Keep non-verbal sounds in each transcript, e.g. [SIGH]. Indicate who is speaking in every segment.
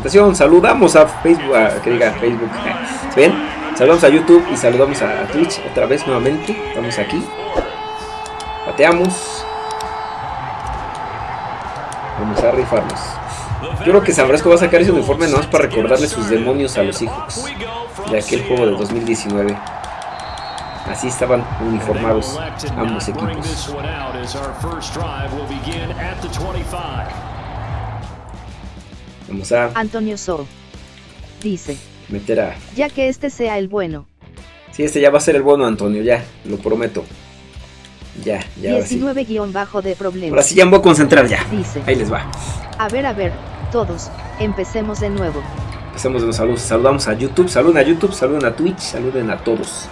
Speaker 1: presentación. Saludamos a Facebook, a, que diga Facebook. [LAUGHS] ¿Ven? Saludamos a YouTube y saludamos a Twitch otra vez nuevamente. Estamos aquí. Pateamos. Vamos a rifarnos. Yo creo que San Francisco va a sacar ese uniforme nomás para recordarle sus demonios a los Seahawks de aquel juego de 2019. Así estaban uniformados ambos equipos. Vamos a
Speaker 2: Antonio So. Dice.
Speaker 1: meter a...
Speaker 2: Ya que este sea el bueno.
Speaker 1: Sí, este ya va a ser el bueno, Antonio, ya, lo prometo. Ya, ya, ahora sí.
Speaker 2: 19 guion bajo de problemas.
Speaker 1: Ahora sí ya me voy a concentrar ya.
Speaker 2: Dice.
Speaker 1: Ahí les va.
Speaker 2: A ver, a ver, todos, empecemos de nuevo.
Speaker 1: Empecemos de los saludos. Saludamos a YouTube, saluden a YouTube, saluden a Twitch, saluden a todos.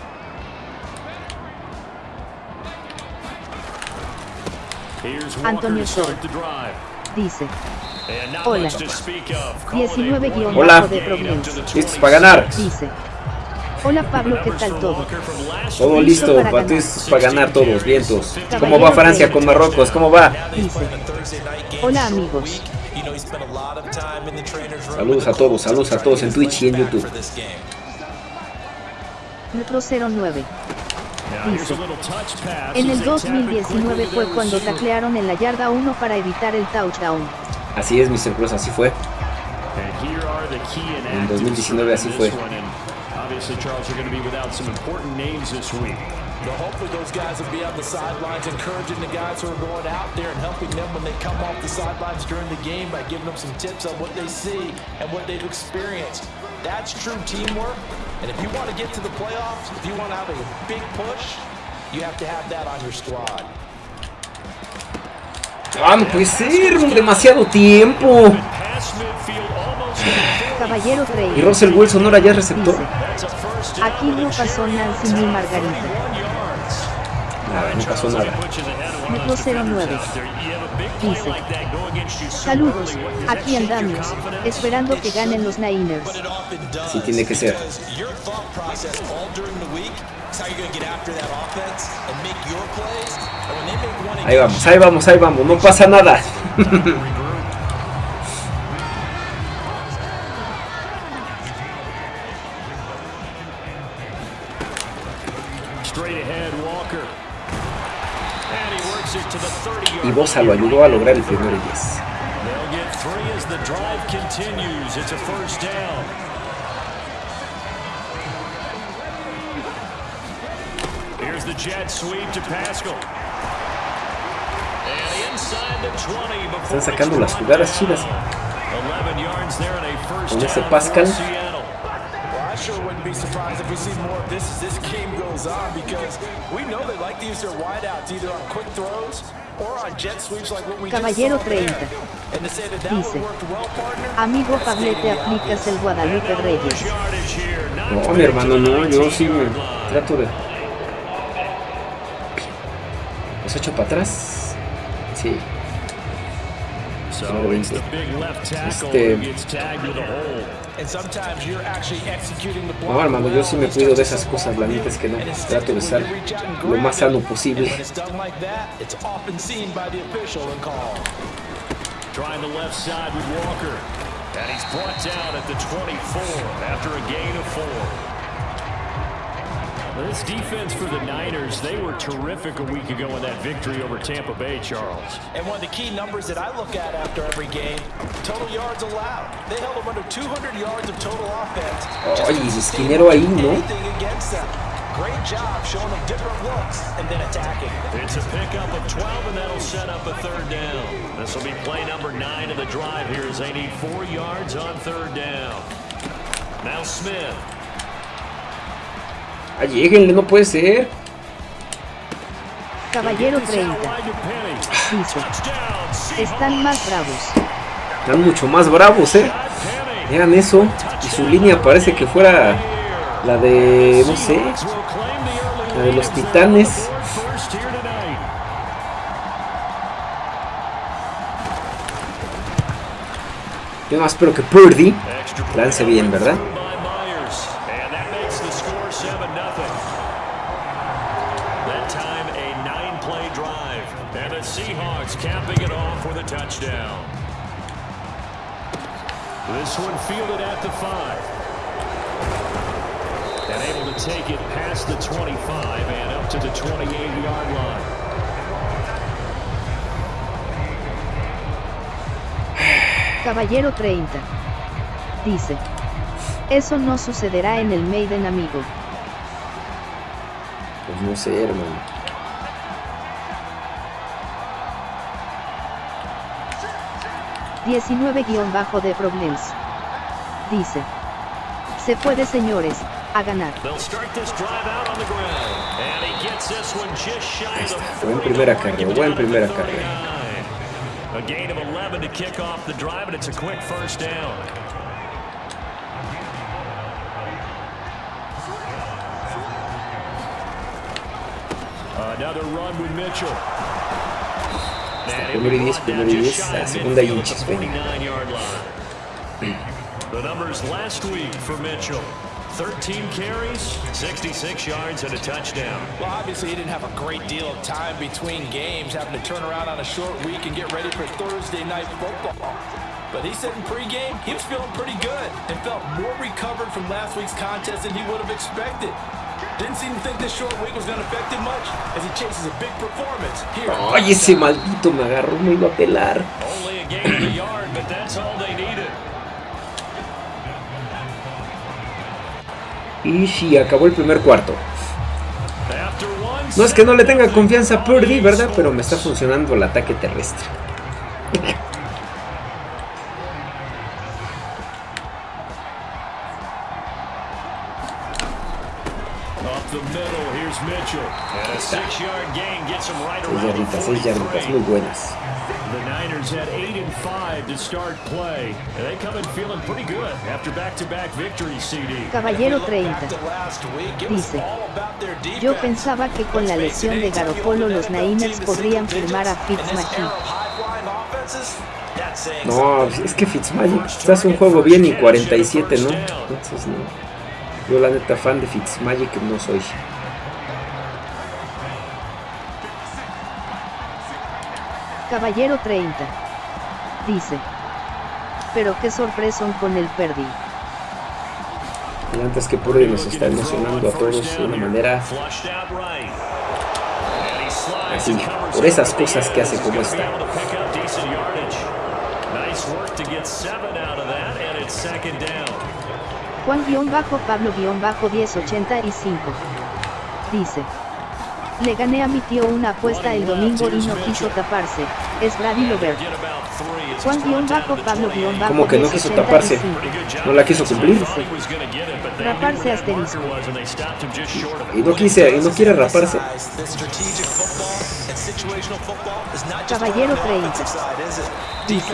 Speaker 2: Antonio Sol. Dice. Hola. 19 guion
Speaker 1: Hola.
Speaker 2: de.
Speaker 1: Listos para ganar.
Speaker 2: Dice. Hola Pablo, ¿qué tal todo?
Speaker 1: Todo listo,
Speaker 2: para
Speaker 1: para,
Speaker 2: ganar.
Speaker 1: para ganar todos, vientos. ¿Cómo va Francia con Marruecos? ¿Cómo va?
Speaker 2: Dice. Hola amigos.
Speaker 1: Saludos a todos, saludos a todos en Twitch y en YouTube.
Speaker 2: Metro 09. Dice. En el 2019 fue cuando taclearon en la yarda 1 para evitar el touchdown.
Speaker 1: Así es, Mr. Cruz, así fue.
Speaker 3: En 2019 así fue.
Speaker 4: Obviously, Charles, you're going to be without some important names this week.
Speaker 3: But hopefully those guys will be on the sidelines encouraging the guys who are going out there and helping them when they come off the sidelines during the game by giving them some tips on what they see and what they've experienced. That's true teamwork. And if you want to get to the playoffs, if you want to have a big push, you have to have that on your squad.
Speaker 1: Ah, no puede ser, demasiado tiempo. Y
Speaker 2: 3.
Speaker 1: Russell Wilson ahora ya receptor.
Speaker 2: Aquí no pasó Nancy ni Margarita.
Speaker 1: Nada, no pasó nada.
Speaker 2: Metro 09. Dice. Saludos, aquí andamos, esperando que ganen los Niners.
Speaker 1: Sí tiene que ser. Ahí vamos, ahí vamos, ahí vamos, no pasa nada. [LAUGHS]
Speaker 4: Straight ahead, Walker. And he works it to the 30 yard
Speaker 1: Y Bosa lo ayudó a lograr el primer 10. Están sacando las jugadas chidas.
Speaker 4: 11 yards there and a first
Speaker 1: Con ese Pascal.
Speaker 3: sure wouldn't be surprised if we see more of this as this game goes on because we know they like to use their wideouts either on quick throws or on jet sweeps like what we
Speaker 2: Caballero
Speaker 3: just saw there.
Speaker 2: 30.
Speaker 3: And to say that that
Speaker 2: Dice. Amigo Pablete, aplicas el Guadalupe Reyes.
Speaker 1: No, mi hermano, no, yo sí me trato de... ¿Los echo para atrás? Sí.
Speaker 4: So
Speaker 1: Número
Speaker 4: it's
Speaker 1: 20.
Speaker 4: the big left tackle
Speaker 1: Este- No, hermano, yo sí me cuido de esas cosas, la neta es que no. Trato de estar lo más sano posible.
Speaker 4: Trying the left side with Walker. And he's brought down at the 24 after a gain of four. Well, This defense for the Niners, they were terrific a week ago in that victory over Tampa Bay, Charles.
Speaker 3: And one of the key numbers that I look at after every game, total yards allowed. They held them under 200 yards of total offense. Oh, just
Speaker 1: Ay,
Speaker 3: to
Speaker 1: el
Speaker 3: sustain
Speaker 1: ahí, ¿no?
Speaker 3: Anything against them. Great job showing them different looks and then attacking.
Speaker 4: It's a pickup of 12, and that'll set up a third down. This will be play number nine of the drive here as they need four yards on third down. Now Smith.
Speaker 1: Ah, lleguenle, no puede ser.
Speaker 2: Caballero
Speaker 4: Gets this out
Speaker 2: 30.
Speaker 4: wide to Penny.
Speaker 2: Dice.
Speaker 4: Touchdown, Seahawks.
Speaker 2: Están más bravos.
Speaker 1: Están mucho más bravos, eh. Vean eso. Y su línea parece que fuera la de, no sé, la de los Titanes. Yo más espero que Purdy lance bien, ¿verdad?
Speaker 2: 30. Dice. Eso no sucederá en el Maiden amigo.
Speaker 1: Pues no sé, hermano.
Speaker 2: bajo de Problems. Dice. Se puede señores, a ganar.
Speaker 1: Ahí está, buen primera carrera, buen primera carrera.
Speaker 4: A gain of 11 to kick off the drive, and it's a quick first down. Another run with Mitchell.
Speaker 1: Primero y 10, primero y 10, segunda y un chispe.
Speaker 4: The numbers last week for Mitchell. 13 carries, 66 yards, and a touchdown.
Speaker 3: Well, obviously, he didn't have a great deal of time between games, having to turn around on a short week and get ready for Thursday night football. But he said in pregame, he was feeling pretty good and felt more recovered from last week's contest than he would have expected. Didn't seem to think this short week was going to affect him much as he chases a big performance here.
Speaker 1: Ay, ese maldito me agarró, me iba a pelar.
Speaker 4: Only a gain of a yard, but that's all they needed.
Speaker 1: Y sí, acabó el primer cuarto. No es que no le tenga confianza a Purdy, ¿verdad? Pero me está funcionando el ataque terrestre. Seis yarditas, seis yarditas, muy buenas.
Speaker 2: Caballero 30. Dice, yo pensaba que con la lesión de Garopolo los Niners podrían firmar a Fitzmagic.
Speaker 1: No, es que Fitzmagic estás un juego bien y 47, ¿no? Entonces no. Yo la neta fan de Fitzmagic no soy.
Speaker 2: Caballero 30. Dice. Pero qué sorpresón con el Perdi.
Speaker 1: Y antes que Purdy nos está emocionando a todos de una manera así, por esas cosas que hace como esta.
Speaker 2: Juan-Pablo-1085 dice le gané a mi tío una apuesta el domingo y no quiso taparse. Es Brady Lovert. Juan-Pablo-
Speaker 1: Como que no quiso taparse. No la quiso cumplir.
Speaker 2: Raparse asterisco.
Speaker 1: Y no quise, y no quiere raparse.
Speaker 2: Caballero 30. Dice.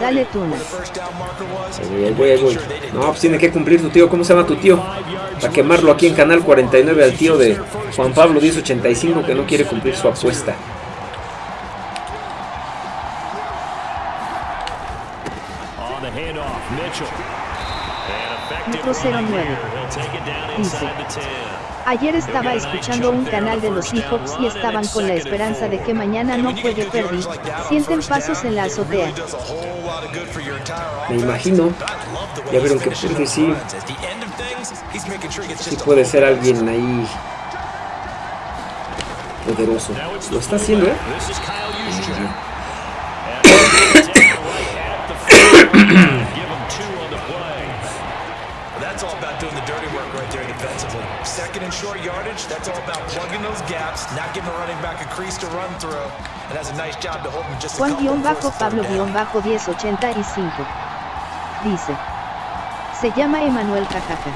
Speaker 2: Dale tuna.
Speaker 1: Ahí voy, ahí voy. No, pues tiene que cumplir tu tío. ¿Cómo se llama tu tío? Para quemarlo aquí en Canal 49 al tío de Juan Pablo 1085 que no quiere cumplir su apuesta.
Speaker 4: 409. Dice.
Speaker 2: Ayer estaba escuchando un canal de los Seahawks y estaban con la esperanza de que mañana no juegue Perry. Sienten pasos en la azotea.
Speaker 1: Me imagino. Ya vieron que Perry sí. Sí puede ser alguien ahí poderoso. Lo está haciendo, ¿eh?
Speaker 3: That's all about plugging those gaps, not giving the running back a crease to run through. And has a nice job to hold him just a couple of forced third down.
Speaker 2: Juan-Pablo-1085. Dice. Se llama Emanuel Cajaja.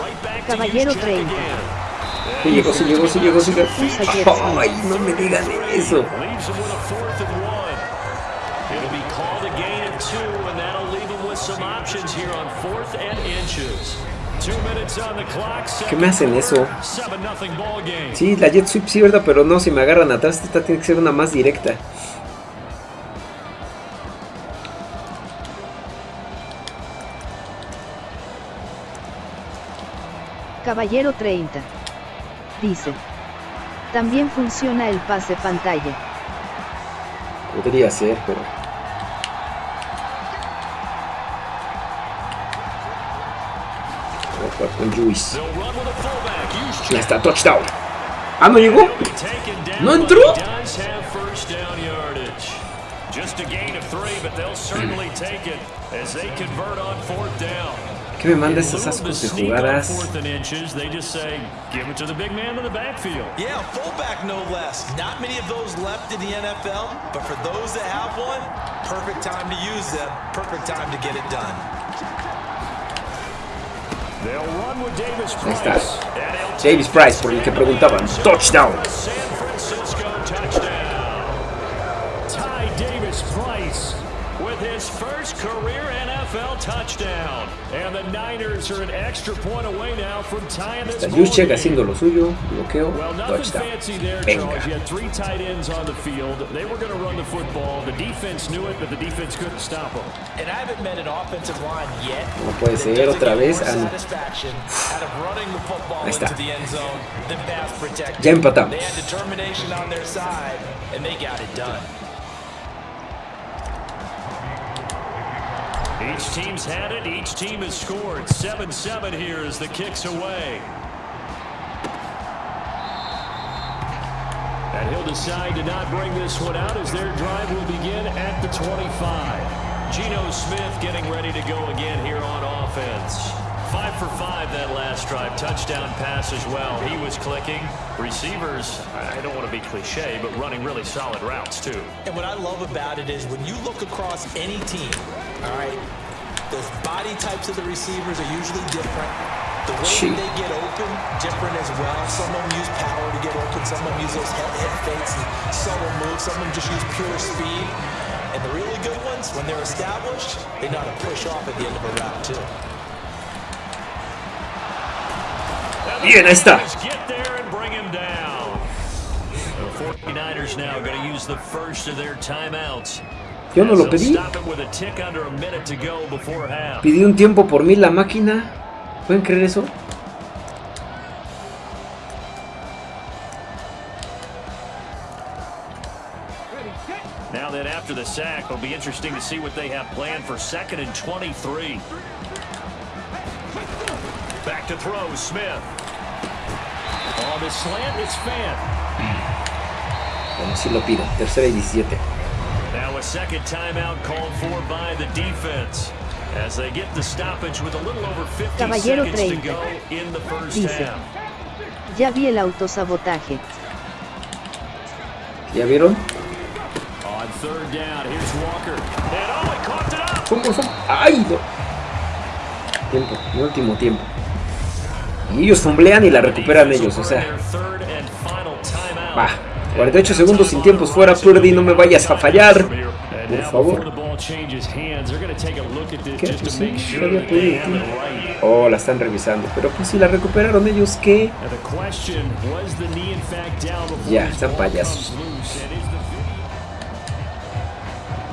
Speaker 4: Right back to
Speaker 2: Caballero
Speaker 4: Juszczyk
Speaker 2: 30.
Speaker 4: again.
Speaker 1: Sí llegó, sí llegó, sí llegó, sí llegó. Ay, no me digan eso.
Speaker 4: Leaves him with a fourth and one. It'll be called a gain of two, and that'll leave him with some options here on fourth and inches.
Speaker 1: ¿Qué me hacen eso?
Speaker 4: 7-0 ball game.
Speaker 1: Sí, la jet sweep sí, ¿verdad? Pero no, si me agarran atrás, esta tiene que ser una más directa.
Speaker 2: Caballero 30. Dice. También funciona el pase pantalla.
Speaker 1: Podría ser, pero...
Speaker 4: o juiz.
Speaker 1: Já está touchdown. Ah,
Speaker 4: não ligou? Não entrou?
Speaker 1: Que me manda
Speaker 4: essas, essas jogadas raras.
Speaker 3: Yeah, fullback no less. Not many of those left in the NFL, but for those that have one, perfect time to use them, perfect time to get it done.
Speaker 1: Ahí está. Davis Price, por el que preguntaban. Touchdown.
Speaker 4: First career NFL touchdown. And the Niners are an extra point away now from tying this
Speaker 1: Está Juszczyk haciendo lo suyo. Bloqueo.
Speaker 4: Well, nothing
Speaker 1: Touchdown.
Speaker 4: fancy there,
Speaker 1: Venga.
Speaker 4: Charles. You had three tight ends on the field. They were going to run the football. The defense knew it, but the defense couldn't stop them.
Speaker 3: And I haven't met an offensive line yet.
Speaker 1: No puede ser, otra vez. Ah, Ahí está. Ya empatamos.
Speaker 3: They had determination on their side, and they got it done.
Speaker 4: Each team's had it. Each team has scored. 7-7 here as the kick's away. And he'll decide to not bring this one out as their drive will begin at the 25. Geno Smith getting ready to go again here on offense. Five for five that last drive. Touchdown pass as well. He was clicking. Receivers, I don't want to be cliche, but running really solid routes too.
Speaker 3: And what I love about it is when you look across any team, all right, the body types of the receivers are usually different. The way
Speaker 1: Gee.
Speaker 3: that they get open, different as well. Some of them use power to get open. Some of them use those head, head fakes and subtle moves. Some of them just use pure speed. And the really good ones, when they're established, they know how to push off at the end of a route too.
Speaker 1: Bien, ahí está.
Speaker 4: Get there and bring him down. The 49ers now going to use the first of their timeouts.
Speaker 1: Yo no lo pedí. Pidió un tiempo por mí la máquina. ¿Pueden creer eso?
Speaker 4: Now that after the sack, it'll be interesting to see what they have planned for second and 23. Back to throw, Smith. On the slant, it's Fan.
Speaker 1: Bueno, sí lo pido. Tercera y 17.
Speaker 4: A second timeout called for by the defense. As they get the stoppage with a little over 50
Speaker 2: Caballero
Speaker 4: seconds to
Speaker 2: 30.
Speaker 4: go in the first
Speaker 2: Dice.
Speaker 4: half.
Speaker 2: Ya vi el autosabotaje.
Speaker 1: ¿Ya vieron?
Speaker 4: On third down, here's Walker. And oh, he coughed it up.
Speaker 1: ¿Cómo son? ¡Ay! No. Tiempo, mi último tiempo. Y ellos fumblean y la recuperan ellos, o sea. Va. 48 segundos sin tiempos fuera, Purdy, no me vayas a fallar. Por favor. ¿Qué? Pues sí, había podido, tío. Oh, la están revisando. Pero pues si la recuperaron ellos, ¿qué? Ya, están payasos.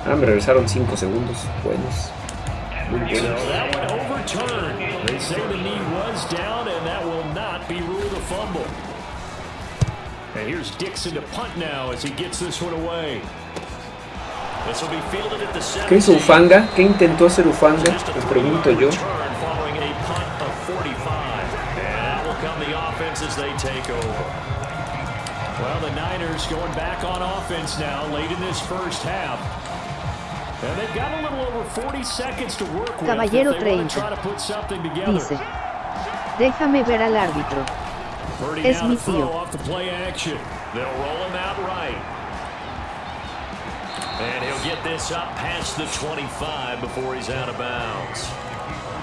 Speaker 1: Ah, me regresaron 5 segundos. Buenos. Muy buenos.
Speaker 4: And here's Dixon to punt now as he gets this one away.
Speaker 1: ¿Qué hizo
Speaker 4: 17.
Speaker 1: Ufanga? ¿Qué intentó hacer Ufanga? Me pregunto yo.
Speaker 4: return following a punt of 45. And that will come the offense as they take over. Well, the Niners going back on offense now late in this first half. And they've got a little over 40 seconds to work with
Speaker 2: Caballero
Speaker 4: if they want
Speaker 2: 30.
Speaker 4: to try to put something together.
Speaker 2: Dice. Déjame ver al árbitro. Es mi tío.
Speaker 4: off the play action. They'll roll him out right. And he'll get this up past the 25 before he's out of bounds.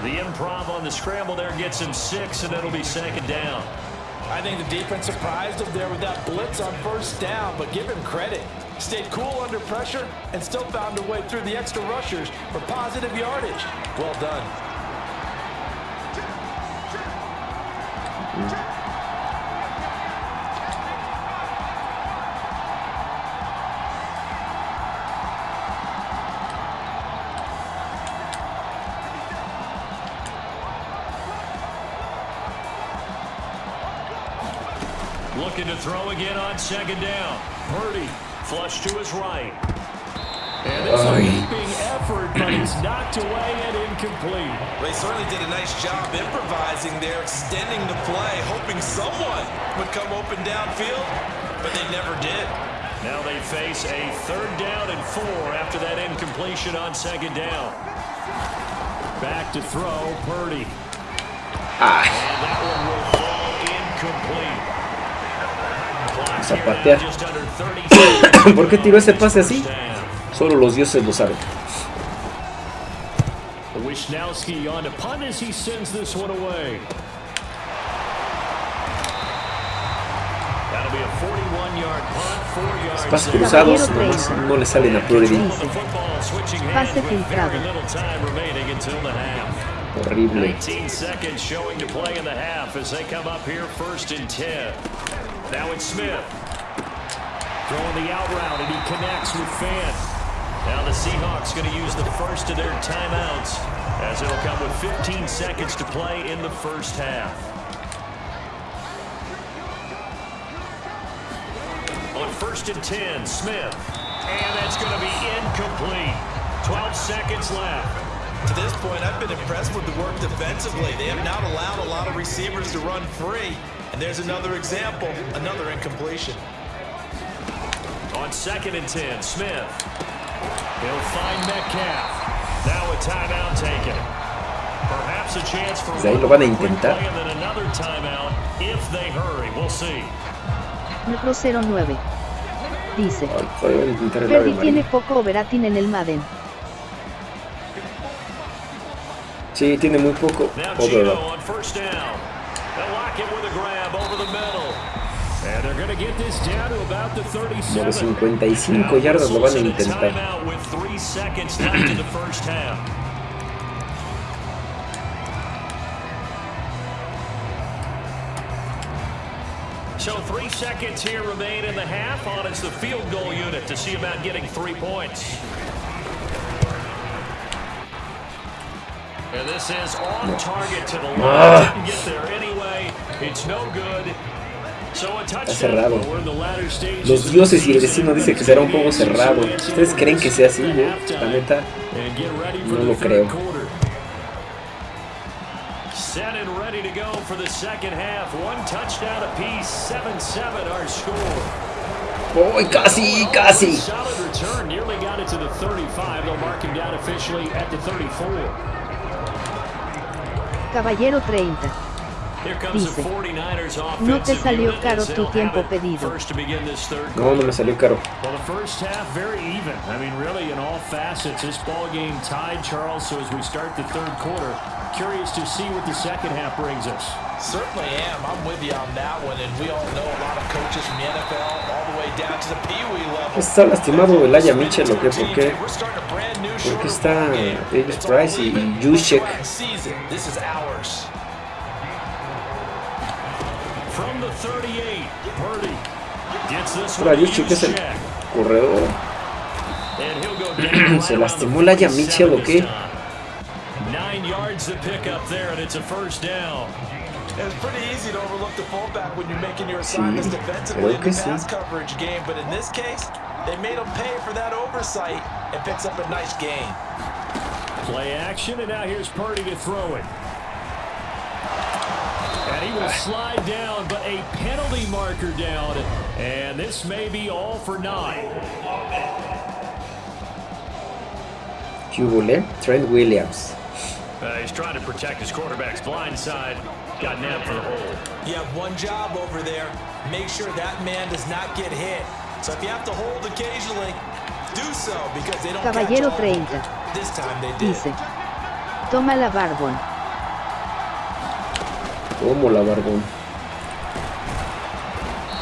Speaker 4: The improv on the scramble there gets him six, and it'll be second down.
Speaker 3: I think the defense surprised him there with that blitz on first down, but give him credit. Stayed cool under pressure and still found a way through the extra rushers for positive yardage. Well done.
Speaker 4: Looking to throw again on second down. Purdy flush to his right. And this
Speaker 1: Ay.
Speaker 4: leaping effort, but it's knocked away and incomplete.
Speaker 3: They certainly did a nice job improvising there, extending the play, hoping someone would come open downfield, but they never did.
Speaker 4: Now they face a third down and four after that incompletion on second down. Back to throw, Purdy.
Speaker 1: Ah,
Speaker 4: seconds. [COUGHS]
Speaker 1: ¿Por qué tiró ese pase así? Solo los dioses lo saben.
Speaker 4: Wisnowski on to punt as he sends this one away. That'll be a 41-yard punt, four yards
Speaker 1: Pases cruzados nomás no le salen a Purdy.
Speaker 2: Pase filtrado.
Speaker 4: very little time remaining until the half.
Speaker 1: Horrible.
Speaker 4: 19 seconds showing to play in the half as they come up here first and 10. Now it's Smith. Throwing the out route and he connects with Fan. Now the Seahawks going to use the first of their timeouts as it'll come with 15 seconds to play in the first half. On first and 10, Smith. And that's going to be incomplete. 12 seconds left.
Speaker 3: To this point, I've been impressed with the work defensively. They have not allowed a lot of receivers to run free. And there's another example, another incompletion.
Speaker 4: On second and 10, Smith. He'll find Metcalf. Now a timeout taken. Perhaps a chance for
Speaker 1: Pues ahí
Speaker 4: one
Speaker 1: lo van a intentar.
Speaker 4: play and then another timeout if they hurry. We'll see.
Speaker 2: Metro 09. Dice.
Speaker 1: Ay, todavía van a intentar el ave
Speaker 2: Ferdi tiene poco overating en el Madden.
Speaker 4: This down to about the
Speaker 1: Como
Speaker 4: 37.
Speaker 1: de 55 yardas lo van a intentar.
Speaker 4: So three seconds here remain in the half on it's the field goal unit to see about getting three points. And this is on target to the line.
Speaker 1: Ah.
Speaker 4: Didn't get there anyway. It's no good. So a touchdown.
Speaker 1: cerrado. Los dioses y el destino dice que será un juego cerrado. ¿Ustedes creen que sea así? La neta, no lo creo.
Speaker 4: Set and ready to go for the second half. One touchdown apiece. 7-7 our score.
Speaker 1: ¡Uy, casi, casi!
Speaker 2: Caballero 30. Dice,
Speaker 4: the 49ers
Speaker 2: "No te salió caro tu tiempo pedido."
Speaker 1: No, no me salió caro.
Speaker 4: Well, the first half very even. I mean, really, in all facets, this ball game tied, Charles. So as we start the third quarter, curious to see what the second half brings us.
Speaker 3: Certainly am. I'm with you on that one. And we all know a lot of coaches from the NFL all the way down to the Pee Wee level.
Speaker 1: ¿Está lastimado el Aya Mitchell o qué? ¿Por qué?
Speaker 3: We're starting a brand new
Speaker 1: ¿Por qué está. Davis Price y
Speaker 3: even.
Speaker 1: Juszczyk?
Speaker 3: This is ours.
Speaker 4: From the 38, Purdy gets this
Speaker 1: Ahora
Speaker 4: one to
Speaker 1: Juszczyk es el corredor. ¿eh?
Speaker 4: And he'll go [CLEARS THROAT] down
Speaker 1: ¿Se lastimó
Speaker 4: around the
Speaker 1: Laia Mitchell o
Speaker 4: 47
Speaker 1: qué?
Speaker 4: Nine yards to pick up there, and it's a first down.
Speaker 3: It's pretty easy to overlook the fullback when you're making your assignments
Speaker 1: Sí,
Speaker 3: defensively
Speaker 1: creo
Speaker 3: in
Speaker 1: que
Speaker 3: the
Speaker 1: sí.
Speaker 3: pass coverage game. But in this case, they made him pay for that oversight and picks up a nice gain.
Speaker 4: Play action, and now here's Purdy to throw it. And he will slide down, but a penalty marker down. And this may be all for nine.
Speaker 1: ¿Qué hubo, le? Trent Williams.
Speaker 4: Uh, he's trying to protect his quarterback's blind side. Got nabbed for the hole.
Speaker 3: You have one job over there. Make sure that man does not get hit. So if you have to hold occasionally, do so because they don't
Speaker 2: Caballero
Speaker 3: catch all.
Speaker 2: 30.
Speaker 3: This time they did.
Speaker 2: Dice. Toma la Barbon.
Speaker 1: Como la barbón.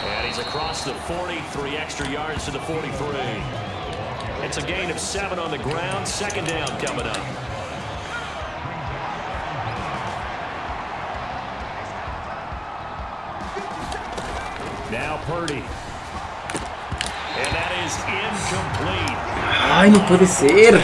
Speaker 4: And he's across the 40, three extra yards to the 43. It's a gain of seven on the ground. Second down coming up. Now Purdy. And that is incomplete.
Speaker 1: ¡Ay, no puede ser!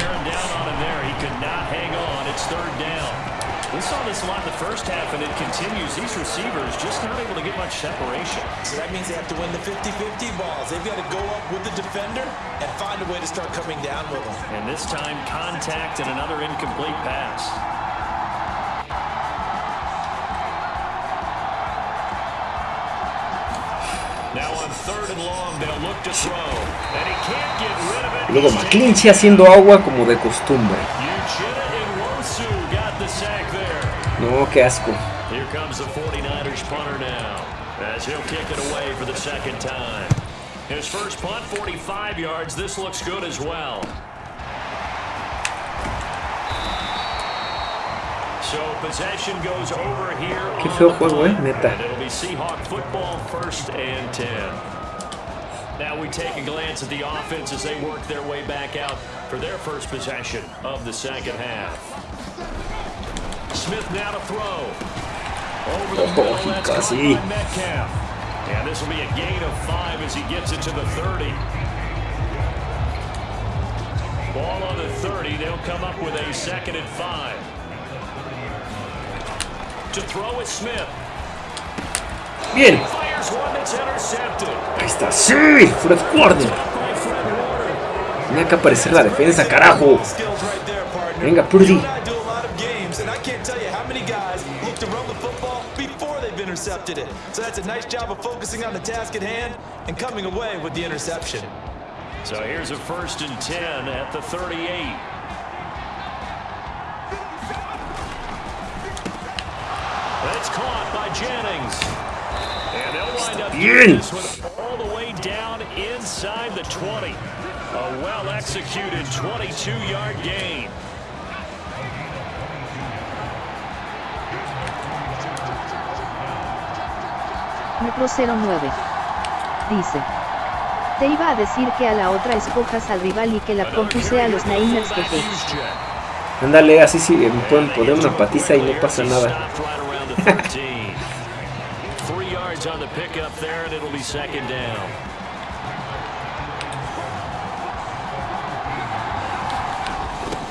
Speaker 4: And it continues. These receivers just not able to get much separation.
Speaker 3: So that means they have to win the 50-50 balls. They've got to go up with the defender and find a way to start coming down with them.
Speaker 4: And this time, contact and another incomplete pass. Now on third and long, they'll look to throw. And he can't get rid of it.
Speaker 1: Luego McClinchy haciendo agua como de costumbre. No, qué asco.
Speaker 4: Here comes the 49ers punter now, as he'll kick it away for the second time. His first punt, 45 yards. This looks good as well. So possession goes over here.
Speaker 1: Qué feo juego, eh, neta.
Speaker 4: And it'll be Seahawk football first and 10. Now we take a glance at the offense as they work their way back out for their first possession of the second half.
Speaker 1: Oh,
Speaker 4: middle,
Speaker 1: he
Speaker 4: that's
Speaker 1: casi.
Speaker 4: caught by Metcalf. And this will be a gain of five as he gets it to the 30. Ball on the 30. They'll come up with a second and five. To throw is Smith.
Speaker 1: Bien. Ahí está. Sí, Fred Warner. Tenía que aparecer la defensa, carajo. Venga, Purdy.
Speaker 3: Intercepted it. So that's a nice job of focusing on the task at hand and coming away with the interception.
Speaker 4: So here's a first and 10 at the 38. It's caught by Jennings. And they'll wind up
Speaker 1: Bien.
Speaker 4: this one all the way down inside the 20. A well-executed 22-yard gain.
Speaker 2: Metro 09. Dice. Te iba a decir que a la otra escojas al rival y que la compuse a los Niners jeje.
Speaker 1: Ándale, así sí me pueden poner una patiza y no pasa nada.
Speaker 4: Stopped right around the 13. Three yards on the pickup there, and it'll be second down.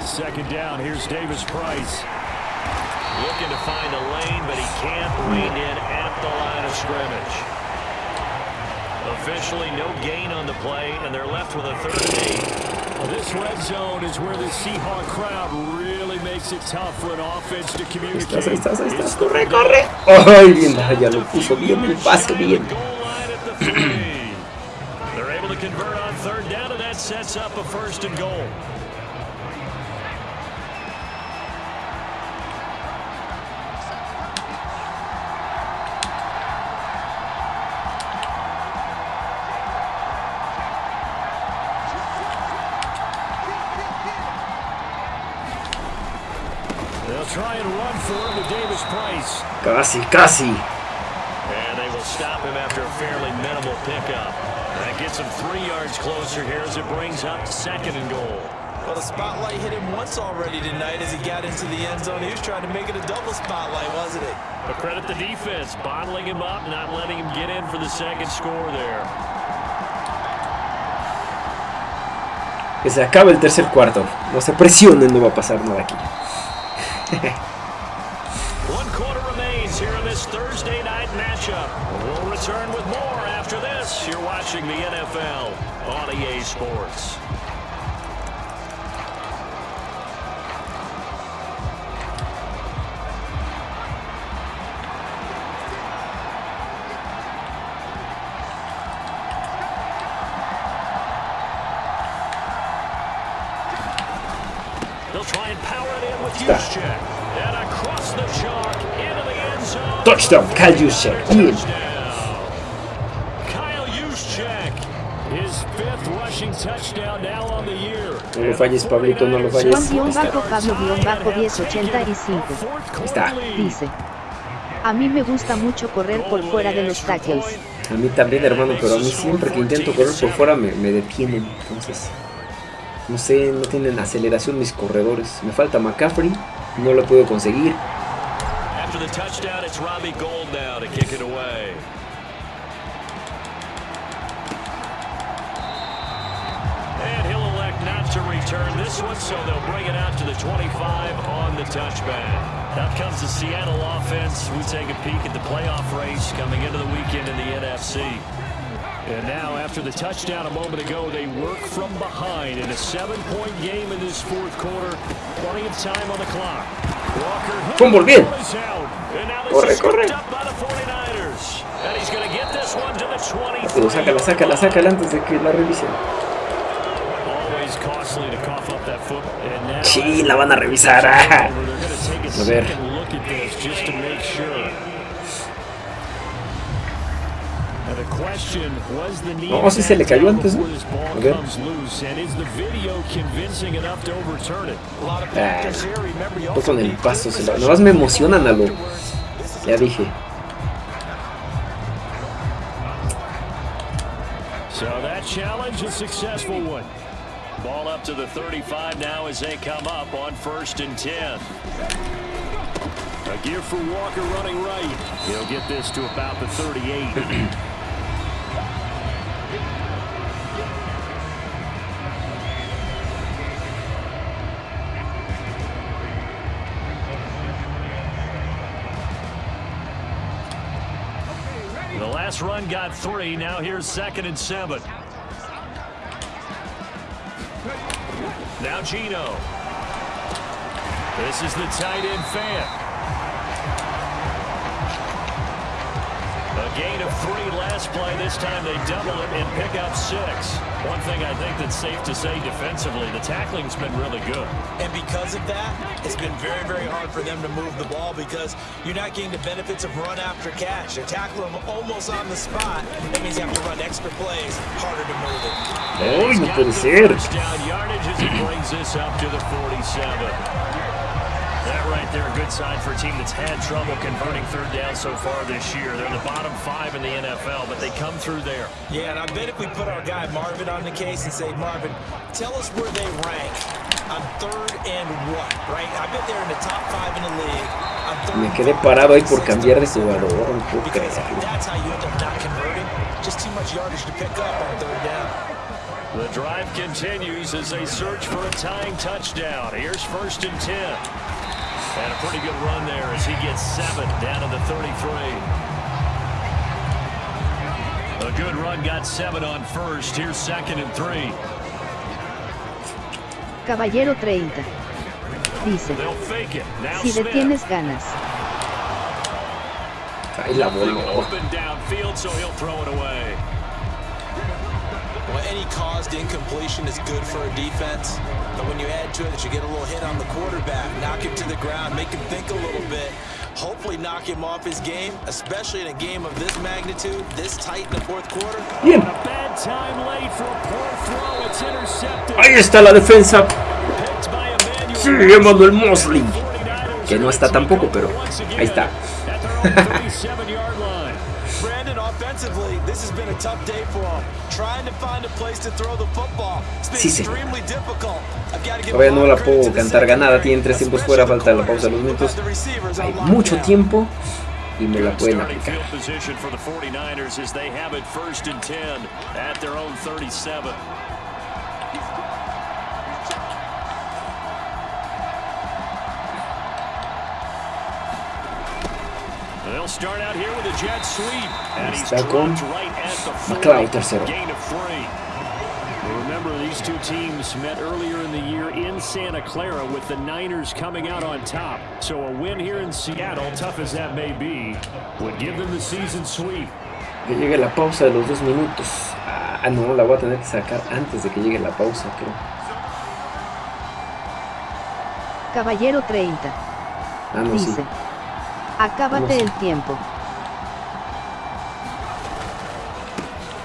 Speaker 4: Second down, here's Davis Price. Looking to find a lane, but he can't rein in at the line of scrimmage. Officially, no gain on the play, and they're left with a third and eight. This red zone is where the Seahawk crowd really makes it tough for an offense to
Speaker 1: Ahí
Speaker 4: communicate.
Speaker 1: estás, ahí estás, ahí estás. Corre, corre. Ay, bien, ya lo puso bien el pase, bien.
Speaker 4: Goal line at the three. They're able to convert on third down, and that sets up a first and goal.
Speaker 1: Casi, casi.
Speaker 4: And they will stop him after a fairly minimal pickup. That gets him three yards closer here as it brings up second and goal.
Speaker 3: Well, the spotlight hit him once already tonight as he got into the end zone. He was trying to make it a double spotlight, wasn't it?
Speaker 4: But credit the defense, bottling him up, not letting him get in for the second score there.
Speaker 1: Que se acabe el tercer cuarto. No se presionen, no va a pasar nada aquí. [LAUGHS]
Speaker 4: watching the NFL on EA Sports. They'll try and power it in with Juszczyk. And across the chalk into the end zone.
Speaker 1: Touchdown, Kyle Juszczyk. No lo falles, Pablito, no lo falles. Ahí está.
Speaker 2: Juan-Pablo-1085.
Speaker 1: está.
Speaker 2: Dice. A mí me gusta mucho correr por fuera de los tackles.
Speaker 1: A mí también, hermano, pero a mí siempre que intento correr por fuera me, me detienen. Entonces, no sé, no tienen aceleración mis corredores. Me falta McCaffrey, no lo puedo conseguir.
Speaker 4: After the touchdown, it's Robbie Gold now to kick it away. Return this one, so they'll bring it out to the 25 on the touchback. Now comes the Seattle offense. We take a peek at the playoff race coming into the weekend in the NFC. And now, after the touchdown a moment ago, they work from behind in a seven-point game in this fourth quarter. Plenty of time on the clock. Walker
Speaker 1: Fumble, bien.
Speaker 4: is. And now
Speaker 1: Corre,
Speaker 4: is
Speaker 1: corre.
Speaker 4: scooped by the 49ers. And he's going to get this one to the 23.
Speaker 1: Pero sácala, sácala, sácala antes de que la revisen. Sí, la van a revisar. ah.
Speaker 4: A
Speaker 1: ver. No, sí se le cayó antes, ¿no? A ver.
Speaker 4: is
Speaker 1: Ah,
Speaker 3: also
Speaker 1: con el paso. Se lo... Nomás me emocionan a lo. Ya dije.
Speaker 4: So that challenge a successful one. Ball up to the 35 now as they come up on first and 10. A gear for Walker running right. He'll get this to about the 38. [CLEARS THROAT] The last run got three. Now here's second and seven. Now Gino. This is the tight end fan. Gain of three last play. This time they double it and pick up six. One thing I think that's safe to say defensively, the tackling's been really good.
Speaker 3: And because of that, it's been very, very hard for them to move the ball because you're not getting the benefits of run after catch. They're tackling them almost on the spot. That means you have to run extra plays, harder to move it.
Speaker 1: ¡Uy, no
Speaker 4: Got
Speaker 1: puede
Speaker 4: the
Speaker 1: ser!
Speaker 4: Down yardage as he brings this up to the 47. That right there, a good sign for a team that's had trouble converting third down so far this year. They're the bottom five in the NFL, but they come through there.
Speaker 3: Yeah, and I bet if we put our guy Marvin on the case and say, Marvin, tell us where they rank on third and what, right? I bet they're in the top five in the league. On third
Speaker 1: Me quedé parado ahí por cambiar de jugador. No puedo creerlo.
Speaker 3: that's how you end up not converting. Just too much yardage to pick up on third down.
Speaker 4: The drive continues as they search for a tying touchdown. Here's first and 10. And a pretty good run there as he gets seven down to the 33. A good run got seven on first. Here's second and three.
Speaker 2: Caballero 30. Dice,
Speaker 4: They'll fake it. Now
Speaker 2: si le
Speaker 4: Smith.
Speaker 2: tienes ganas.
Speaker 1: Ahí la
Speaker 4: Nothing
Speaker 3: any caused incompletion is good for a defense. But when you add to it that you get a little hit on the quarterback, knock him to the ground, make him think a little bit, hopefully knock him off his game, especially in a game of this magnitude, this tight in the fourth quarter.
Speaker 1: Bien.
Speaker 4: A bad time late for a poor throw. It's intercepted.
Speaker 1: Ahí está la defensa.
Speaker 4: Picked by Emmanuel
Speaker 1: Sí. Emmanuel Mosley. Que no está tampoco, pero ahí está.
Speaker 4: At their own 37-yard line.
Speaker 3: Brandon, offensively, this has been a tough day for him. Trying to find a place to throw the football. It's been
Speaker 1: Sí,
Speaker 3: extremely difficult.
Speaker 1: Todavía
Speaker 3: a
Speaker 1: no la puedo cantar ganada. Tienen tres tiempos fuera. Falta la pausa de los minutos. Hay mucho tiempo y me la pueden aplicar.
Speaker 4: They'll start out here with a jet sweep. And he's
Speaker 1: Está
Speaker 4: dropped right at the 40. Gain of three. Remember, these two teams met earlier in the year in Santa Clara with the Niners coming out on top. So a win here in Seattle, tough as that may be, would give them the season sweep.
Speaker 1: Que llegue la pausa de los dos minutos. Ah, no, la voy a tener que sacar antes de que llegue la pausa, creo.
Speaker 2: Caballero 30.
Speaker 1: Ah, no, sí.
Speaker 2: Dice, acábate el tiempo.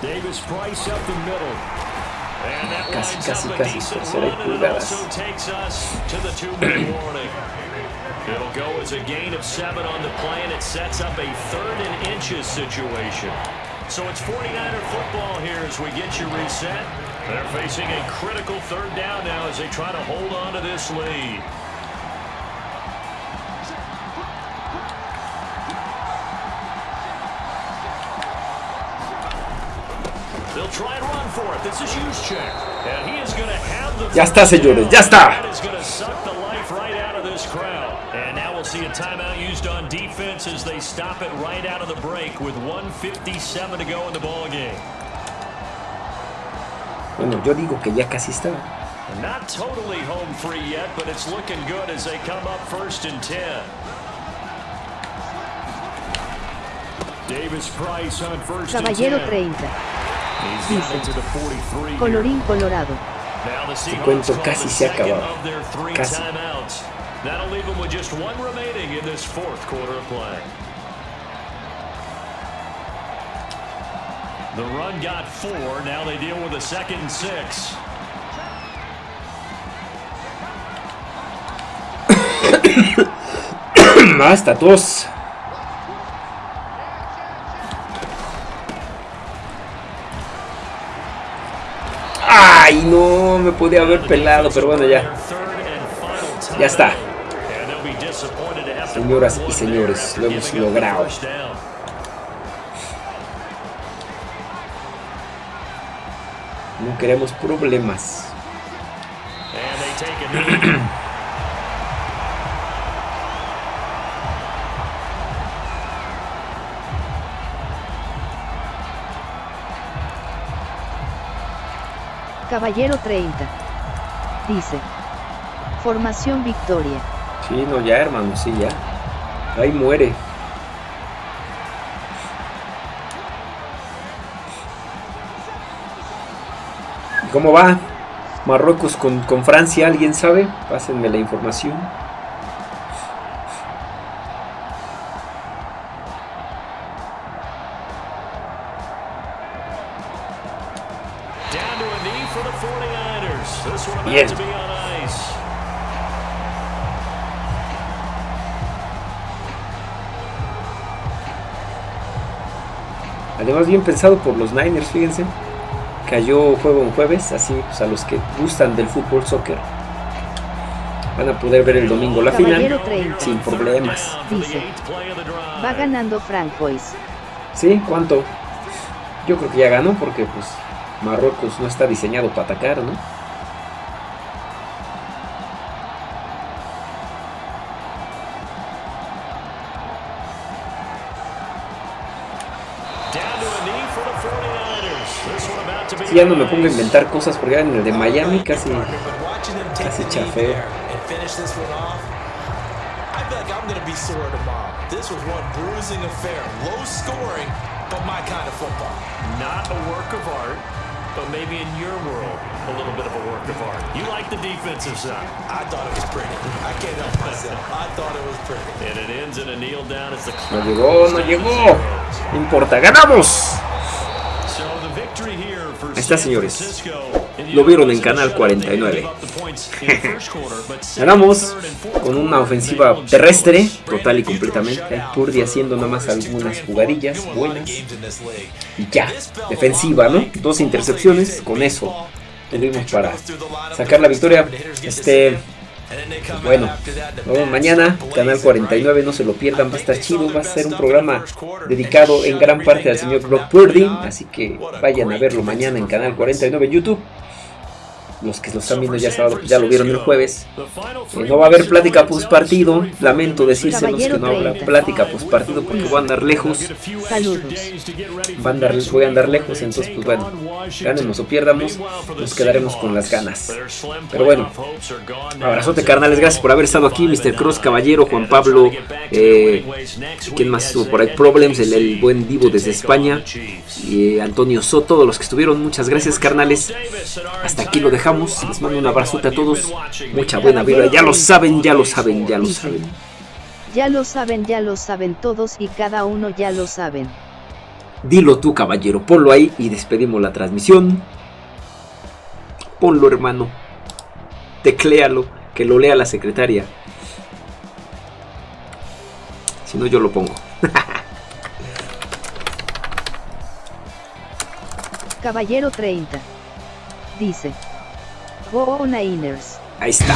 Speaker 4: Davis Price up the middle. And that
Speaker 1: Casi, casi,
Speaker 4: a
Speaker 1: casi,
Speaker 4: decent
Speaker 1: tercera y
Speaker 4: and
Speaker 1: pulgadas.
Speaker 4: also takes us to the two-minute [CLEARS THROAT] warning. It'll go as a gain of seven on the play, and it sets up a third and inches situation. So it's 49er football here as we get you reset. They're facing a critical third down now as they try to hold on to this lead.
Speaker 1: Ya está, señores, ya está.
Speaker 4: That is going to suck the life right out of this this crowd. And now we'll see a timeout used on defense as they stop it right out of the break with 157 to go in the ball game.
Speaker 1: Bueno, yo digo que ya casi está.
Speaker 4: Not totally home free yet, but it's looking good as they come up first and 10. Davis Price on first
Speaker 2: Caballero
Speaker 4: and 10.
Speaker 2: 30. Dice,
Speaker 4: got it to the 43 here.
Speaker 2: Colorín colorado.
Speaker 4: Now the Seahawks
Speaker 1: cuento casi se ha acabado.
Speaker 4: of their three
Speaker 1: Casi.
Speaker 4: timeouts. That'll leave them with just one remaining in this fourth quarter of play. The run got four. Now they deal with a second and six. [COUGHS]
Speaker 1: Hasta tos. Ay, no, me podía haber pelado, pero bueno, ya. Ya está. Señoras y señores, lo hemos logrado. No queremos problemas. [CLEARS THROAT]
Speaker 2: Caballero 30. Dice. Formación Victoria.
Speaker 1: Sí, no, ya, hermano, sí, ya. Ahí muere. ¿Y ¿Cómo va? Marruecos con, con Francia, ¿alguien sabe? Pásenme la información. Bien pensado por los Niners, fíjense. Cayó juego en jueves, así pues, a los que gustan del fútbol soccer. Van a poder ver el domingo la
Speaker 2: Caballero
Speaker 1: final
Speaker 2: 30.
Speaker 1: sin problemas.
Speaker 2: Dice. Va ganando Francois.
Speaker 1: ¿Sí? ¿Cuánto? Yo creo que ya ganó porque pues Marruecos no está diseñado para atacar, ¿no? Si ya no me
Speaker 4: on
Speaker 1: pongo a inventar cosas porque en el de Miami casi... Casi chafeo.
Speaker 3: but my kind of football.
Speaker 4: Not a work of art, but maybe in your world, a little bit of a work of art. You like the defensive side.
Speaker 3: I thought it was pretty. I can't help myself. I thought it was pretty.
Speaker 4: And it ends in a kneel down as the
Speaker 1: No llegó, no llegó. No importa, ganamos. Está,
Speaker 4: San
Speaker 1: señores. Lo vieron en Canal
Speaker 4: shutout. They didn't
Speaker 1: 49.
Speaker 4: give up the points [LAUGHS] in the first quarter, but second,
Speaker 1: Ganamos con una ofensiva terrestre, total y completamente. Ahí Purdy haciendo nada más algunas jugadillas buenas. Y ya, defensiva, ¿no? Dos intercepciones, con eso tuvimos para sacar la victoria. Este, bueno, nos vemos mañana, Canal 49, no se lo pierdan, va a estar chido, va a ser un programa dedicado en gran parte al señor Brock Purdy, así que vayan a verlo mañana en Canal 49 en YouTube. Los que lo están viendo ya sábado, pues ya lo vieron el jueves. Eh, no va a haber plática post partido. Lamento decírselos que no habrá plática post partido porque voy a andar lejos.
Speaker 2: Saludos.
Speaker 1: Va a andar, voy a andar lejos, entonces pues bueno, ganemos o pierdamos, nos quedaremos con las ganas. Pero bueno, abrazote carnales, gracias por haber estado aquí, Mr. Cross, Caballero, Juan Pablo, eh, ¿quién más estuvo por ahí? Problems, el, el buen Divo desde España, y eh, Antonio Soto, todos los que estuvieron, muchas gracias carnales. Hasta aquí lo dejamos, les mando un abrazote a todos, mucha buena vibra, ya lo saben, ya lo saben, ya lo saben.
Speaker 2: Ya lo saben, ya lo saben todos y cada uno ya lo saben.
Speaker 1: Dilo tú, caballero, ponlo ahí y despedimos la transmisión. Ponlo, hermano. Tecléalo, que lo lea la secretaria. Si no, yo lo pongo.
Speaker 2: Caballero 30. Dice. Go Niners.
Speaker 1: Ahí está.